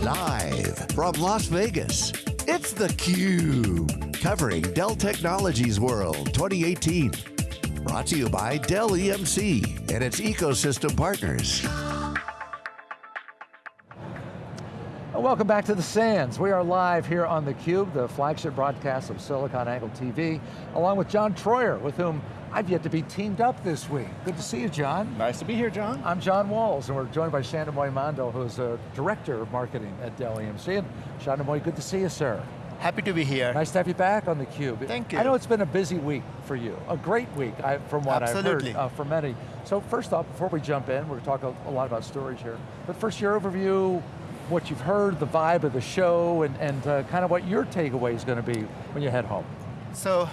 Live from Las Vegas, it's theCUBE. Covering Dell Technologies World 2018. Brought to you by Dell EMC and its ecosystem partners. Welcome back to the Sands. We are live here on theCUBE, the flagship broadcast of SiliconANGLE TV, along with John Troyer, with whom I've yet to be teamed up this week. Good to see you, John. Nice to be here, John. I'm John Walls, and we're joined by Chhandomay Mandal, who's a Director of Marketing at Dell EMC. And Chhandomay, good to see you, sir. Happy to be here. Nice to have you back on theCUBE. Thank you. I know it's been a busy week for you, a great week, I, from what Absolutely. I've heard uh, from many. So first off, before we jump in, we're going to talk a, a lot about storage here, but first your overview, what you've heard, the vibe of the show, and, and uh, kind of what your takeaway is going to be when you head home. So,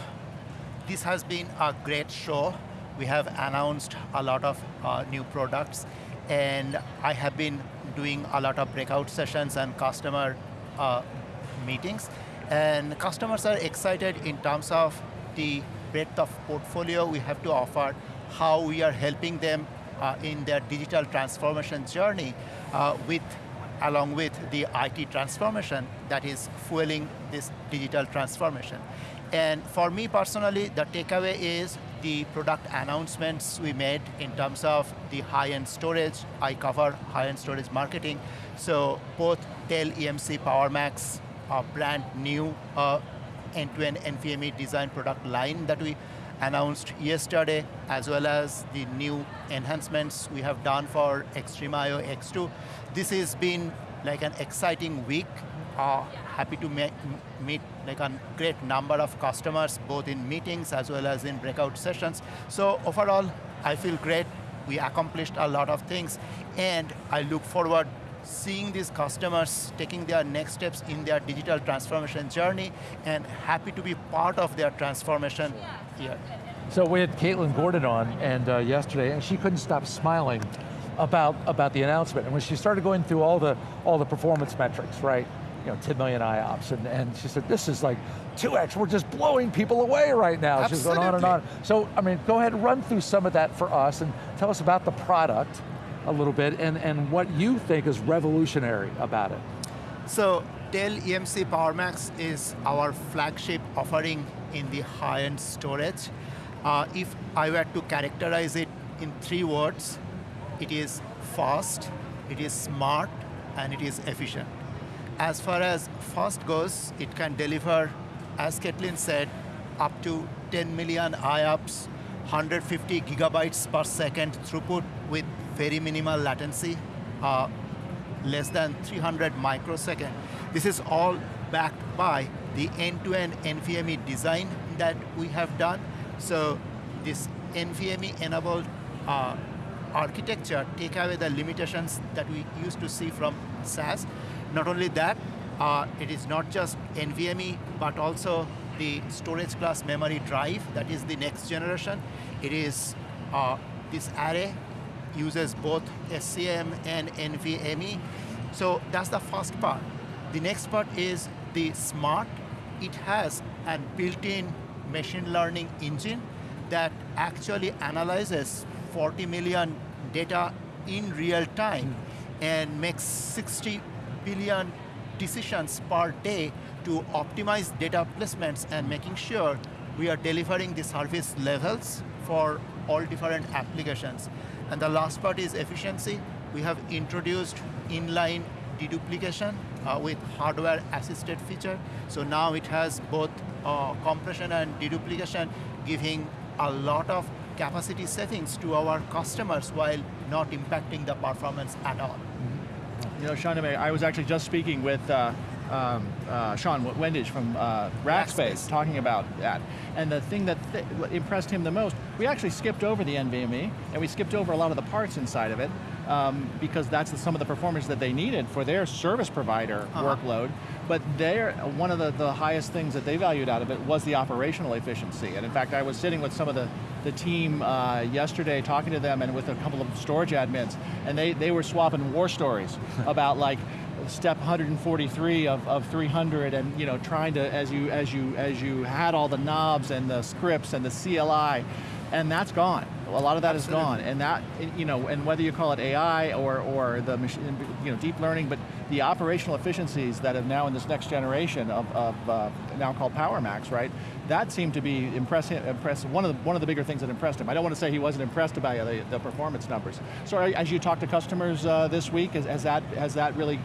this has been a great show. We have announced a lot of uh, new products, and I have been doing a lot of breakout sessions and customer uh, meetings. And customers are excited in terms of the breadth of portfolio we have to offer, how we are helping them uh, in their digital transformation journey uh, with along with the IT transformation that is fueling this digital transformation. And for me personally, the takeaway is the product announcements we made in terms of the high-end storage. I cover high-end storage marketing. So both Dell EMC PowerMax, a brand new uh, end-to-end NVMe design product line that we announced yesterday, as well as the new enhancements we have done for XtremIO X2. This has been like an exciting week. Uh, happy to meet like a great number of customers, both in meetings as well as in breakout sessions. So overall, I feel great. We accomplished a lot of things, and I look forward seeing these customers taking their next steps in their digital transformation journey and happy to be part of their transformation here. So we had Caitlin Gordon on and uh, yesterday, and she couldn't stop smiling about, about the announcement. And when she started going through all the, all the performance metrics, right? You know, 10 million IOPS, and, and she said, this is like 2X, we're just blowing people away right now. Absolutely. She's going on and on. So, I mean, go ahead and run through some of that for us and tell us about the product a little bit and, and what you think is revolutionary about it. So, Dell EMC PowerMax is our flagship offering in the high-end storage. Uh, if I were to characterize it in three words, it is fast, it is smart, and it is efficient. As far as fast goes, it can deliver, as Caitlin said, up to 10 million IOPS, 150 gigabytes per second throughput with very minimal latency, uh, less than 300 microsecond. This is all backed by the end-to-end -end NVMe design that we have done. So this NVMe-enabled uh, architecture take away the limitations that we used to see from SAS. Not only that, uh, it is not just NVMe, but also the storage class memory drive, that is the next generation. It is, uh, this array uses both SCM and NVMe. So that's the first part. The next part is the smart. It has a built-in machine learning engine that actually analyzes 40 million data in real time mm. and makes 60 billion decisions per day to optimize data placements and making sure we are delivering the service levels for all different applications. And the last part is efficiency. We have introduced inline deduplication uh, with hardware-assisted feature. So now it has both uh, compression and deduplication, giving a lot of capacity settings to our customers while not impacting the performance at all. You know, Sean, I was actually just speaking with uh, um, uh, Sean Wendish from uh, Rackspace talking about that. And the thing that th impressed him the most, we actually skipped over the NVMe, and we skipped over a lot of the parts inside of it, um, because that's the, some of the performance that they needed for their service provider uh -huh. workload. But there, one of the, the highest things that they valued out of it was the operational efficiency. And in fact, I was sitting with some of the, the team uh, yesterday talking to them and with a couple of storage admins, and they, they were swapping war stories about like, step 143 of, of 300 and you know trying to as you as you as you had all the knobs and the scripts and the CLI and that's gone. A lot of that Absolutely. is gone, and that, you know, and whether you call it AI or, or the machine, you know, deep learning, but the operational efficiencies that have now in this next generation of, of uh, now called PowerMax, right? That seemed to be impressive, impressive, one of, the, one of the bigger things that impressed him. I don't want to say he wasn't impressed by the, the performance numbers. So as you talk to customers uh, this week, has, has, that, has that really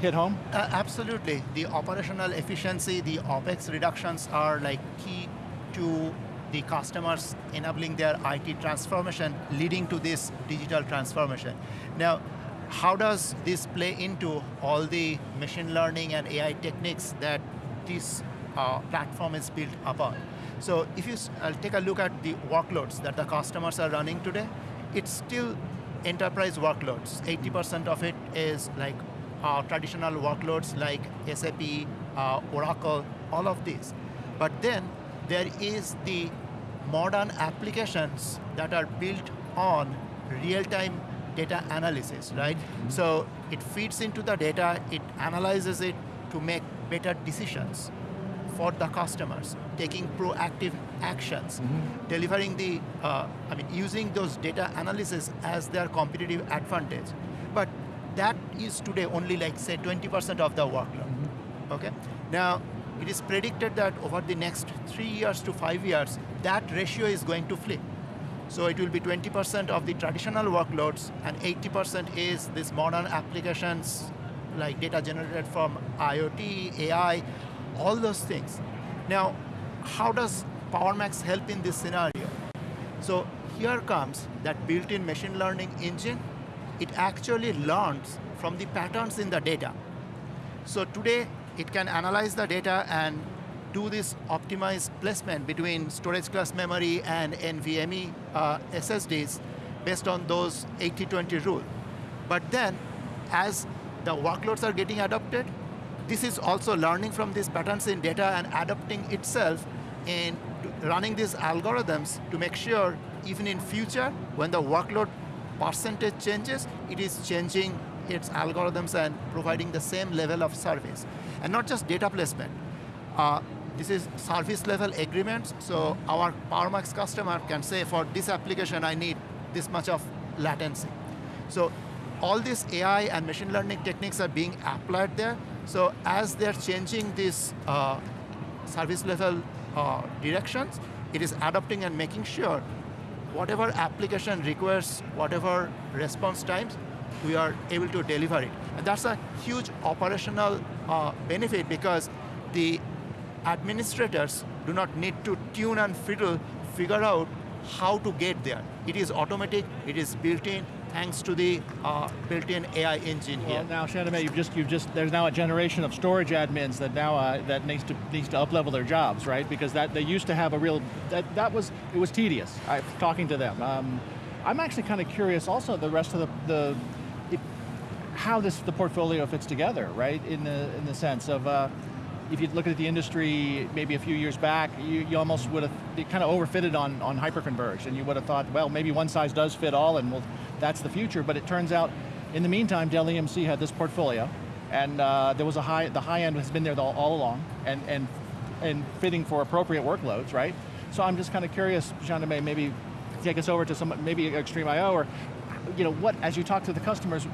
hit home? Uh, absolutely. The operational efficiency, the OPEX reductions are like key to the customers enabling their IT transformation, leading to this digital transformation. Now, how does this play into all the machine learning and AI techniques that this uh, platform is built upon? So if you uh, take a look at the workloads that the customers are running today, it's still enterprise workloads. 80% of it is like uh, traditional workloads like SAP, uh, Oracle, all of these. But then there is the modern applications that are built on real-time data analysis, right? Mm-hmm. So it feeds into the data, it analyzes it to make better decisions for the customers, taking proactive actions, mm-hmm. delivering the, uh, I mean, using those data analysis as their competitive advantage. But that is today only like say 20% of the workload, mm-hmm. okay? Now, it is predicted that over the next three years to five years, that ratio is going to flip. So it will be 20% of the traditional workloads and 80% is this modern applications like data generated from IoT, AI, all those things. Now, how does PowerMax help in this scenario? So here comes that built-in machine learning engine. It actually learns from the patterns in the data. So today, it can analyze the data and do this optimized placement between storage class memory and NVMe uh, SSDs based on those 80-20 rule. But then, as the workloads are getting adopted, this is also learning from these patterns in data and adapting itself in running these algorithms to make sure even in future, when the workload percentage changes, it is changing its algorithms and providing the same level of service. And not just data placement. Uh, this is service level agreements, so our PowerMax customer can say for this application I need this much of latency. So all these AI and machine learning techniques are being applied there. So as they're changing these uh, service level uh, directions, it is adopting and making sure whatever application requires whatever response times, we are able to deliver it. And that's a huge operational uh, benefit because the administrators do not need to tune and fiddle, figure out how to get there. It is automatic, it is built in, thanks to the uh, built-in AI engine Well, here. now, Chhandomay, you've just, you've just, there's now a generation of storage admins that now, uh, that needs to, needs to up-level their jobs, right? Because that, they used to have a real, that, that was, it was tedious, I, talking to them. Um, I'm actually kind of curious also the rest of the, the how this, the portfolio fits together, right? In the, in the sense of, uh, if you look at the industry maybe a few years back, you, you almost would have, kind of overfitted on, on hyperconverged, and you would have thought, well, maybe one size does fit all, and well, that's the future, but it turns out, in the meantime, Dell EMC had this portfolio, and uh, there was a high, the high end has been there all, all along, and, and, and fitting for appropriate workloads, right? So I'm just kind of curious, Jean May, maybe take us over to some, maybe XtremIO, or, you know, what, as you talk to the customers,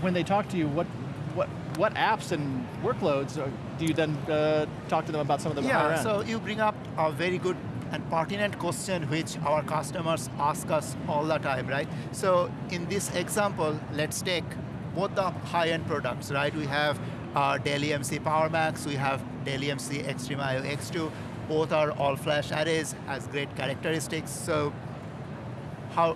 when they talk to you, what, what, what apps and workloads do you then uh, talk to them about some of the higher Yeah, end? so you bring up a very good and pertinent question which our customers ask us all the time, right? So in this example, let's take both the high-end products, right? We have uh, Dell EMC PowerMax, we have Dell EMC XtremIO X2, both are all-flash arrays, has great characteristics, so how,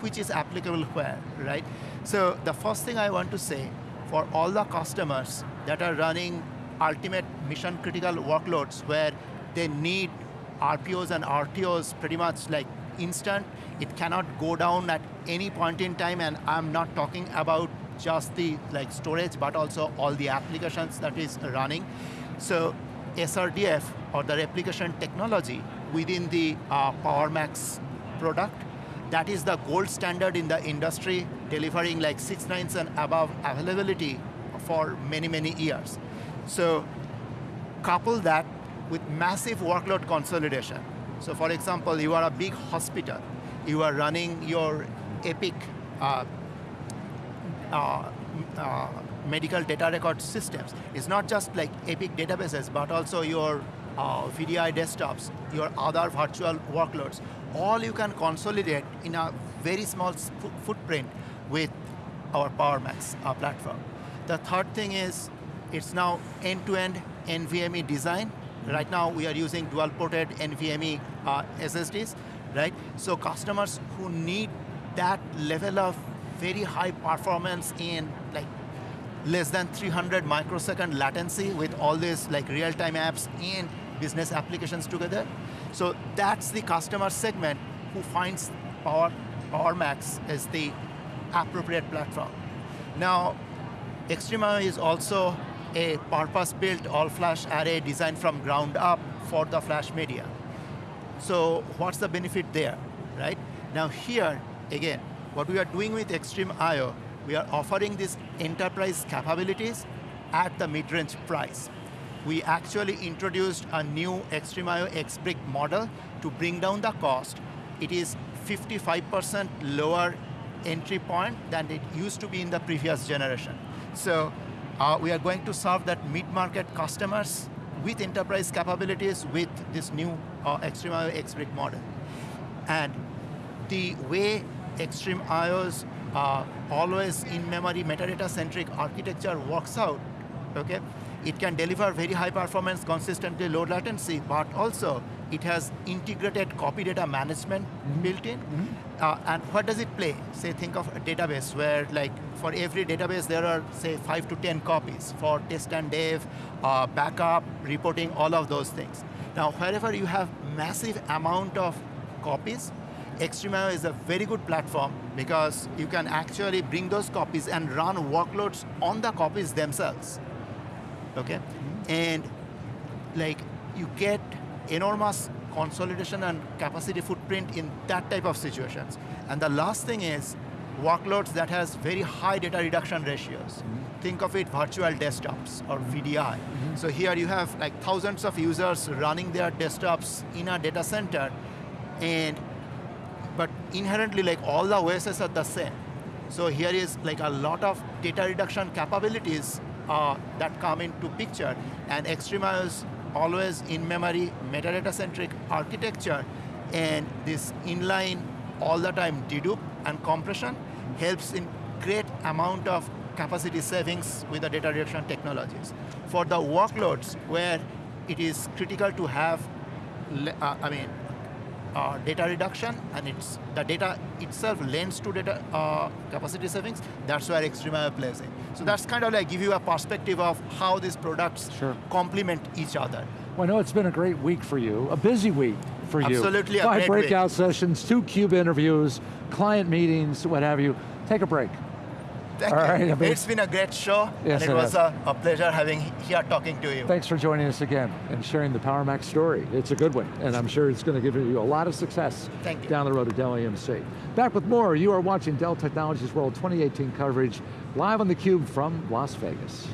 which is applicable where, right? So the first thing I want to say, for all the customers that are running ultimate mission critical workloads where they need RPOs and RTOs pretty much like instant, it cannot go down at any point in time and I'm not talking about just the like storage but also all the applications that is running. So SRDF or the replication technology within the uh, PowerMax product that is the gold standard in the industry, delivering like six nines and above availability for many, many years. So couple that with massive workload consolidation. So for example, you are a big hospital. you are running your Epic uh, uh, uh, medical data record systems. It's not just like Epic databases, but also your uh, VDI desktops, your other virtual workloads. All you can consolidate in a very small footprint with our PowerMax uh, platform. The third thing is, it's now end-to-end -end NVMe design. Right now, we are using dual-ported NVMe uh, SSDs, right? So customers who need that level of very high performance in like less than 300 microsecond latency with all these like real-time apps and business applications together. So that's the customer segment who finds Power, PowerMax as the appropriate platform. Now, XtremIO is also a purpose-built all-flash array designed from ground up for the flash media. So what's the benefit there, right? Now here, again, what we are doing with XtremIO, we are offering these enterprise capabilities at the mid-range price. We actually introduced a new XtremIO X-Brick model to bring down the cost. It is 55% lower entry point than it used to be in the previous generation. So uh, we are going to serve that mid-market customers with enterprise capabilities with this new uh, XtremIO X-Brick model. And the way XtremIO's uh, always in-memory metadata-centric architecture works out, okay? It can deliver very high performance, consistently low latency, but also it has integrated copy data management mm -hmm. built in. Mm -hmm. uh, and what does it play? Say, think of a database where like for every database there are say five to 10 copies for test and dev, uh, backup, reporting, all of those things. Now, wherever you have massive amount of copies, XtremIO is a very good platform because you can actually bring those copies and run workloads on the copies themselves. Okay? Mm -hmm. And like you get enormous consolidation and capacity footprint in that type of situations. And the last thing is workloads that has very high data reduction ratios. Mm -hmm. Think of it virtual desktops or VDI. Mm -hmm. So here you have like thousands of users running their desktops in a data center and but inherently like all the OSs are the same. So here is like a lot of data reduction capabilities uh, that come into picture and XtremIO's always in-memory metadata-centric architecture and this inline all the time dedupe and compression helps in great amount of capacity savings with the data reduction technologies. For the workloads where it is critical to have, uh, I mean, uh, data reduction and it's the data itself lends to data uh, capacity savings, that's where XtremIO plays in. So that's kind of like give you a perspective of how these products sure. complement each other. Well, I know it's been a great week for you, a busy week for you. Absolutely Five breakout week. sessions, two CUBE interviews, client meetings, what have you. Take a break. Thank All you. Right, it's been a great show, yes, and it, it was a, a, pleasure having here talking to you. Thanks for joining us again and sharing the PowerMax story. It's a good one, and I'm sure it's going to give you a lot of success down the road at Dell EMC. Back with more, you are watching Dell Technologies World 2018 coverage live on theCUBE from Las Vegas.